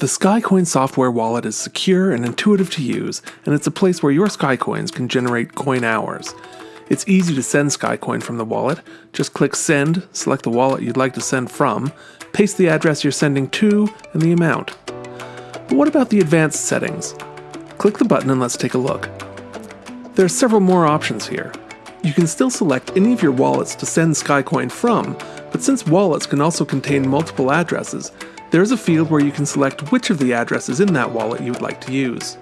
The SkyCoin software wallet is secure and intuitive to use, and it's a place where your SkyCoins can generate coin hours. It's easy to send SkyCoin from the wallet. Just click Send, select the wallet you'd like to send from, paste the address you're sending to, and the amount. But what about the advanced settings? Click the button and let's take a look. There are several more options here. You can still select any of your wallets to send SkyCoin from, but since wallets can also contain multiple addresses, there is a field where you can select which of the addresses in that wallet you would like to use.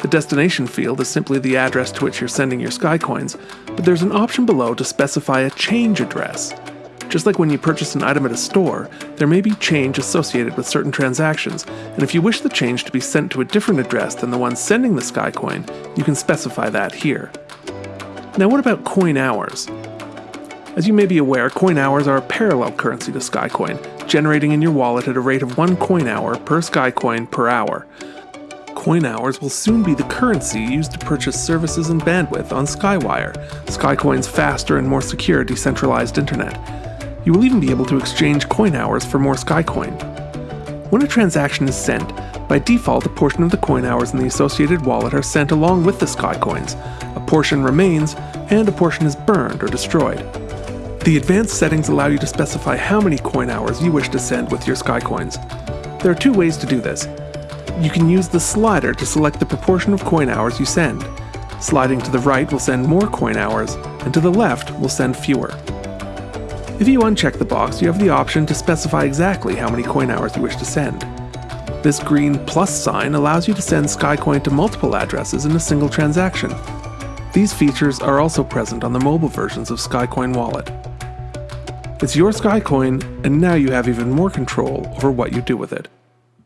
The destination field is simply the address to which you're sending your SkyCoins, but there's an option below to specify a change address. Just like when you purchase an item at a store, there may be change associated with certain transactions, and if you wish the change to be sent to a different address than the one sending the SkyCoin, you can specify that here. Now what about coin hours? As you may be aware, coin hours are a parallel currency to SkyCoin, generating in your wallet at a rate of one coin hour per SkyCoin per hour. Coin hours will soon be the currency used to purchase services and bandwidth on Skywire, SkyCoin's faster and more secure decentralized internet. You will even be able to exchange coin hours for more SkyCoin. When a transaction is sent, by default a portion of the coin hours in the associated wallet are sent along with the SkyCoins, a portion remains, and a portion is burned or destroyed. The advanced settings allow you to specify how many coin hours you wish to send with your SkyCoins. There are two ways to do this. You can use the slider to select the proportion of coin hours you send. Sliding to the right will send more coin hours, and to the left will send fewer. If you uncheck the box, you have the option to specify exactly how many coin hours you wish to send. This green plus sign allows you to send SkyCoin to multiple addresses in a single transaction. These features are also present on the mobile versions of SkyCoin Wallet. It's your SkyCoin, and now you have even more control over what you do with it.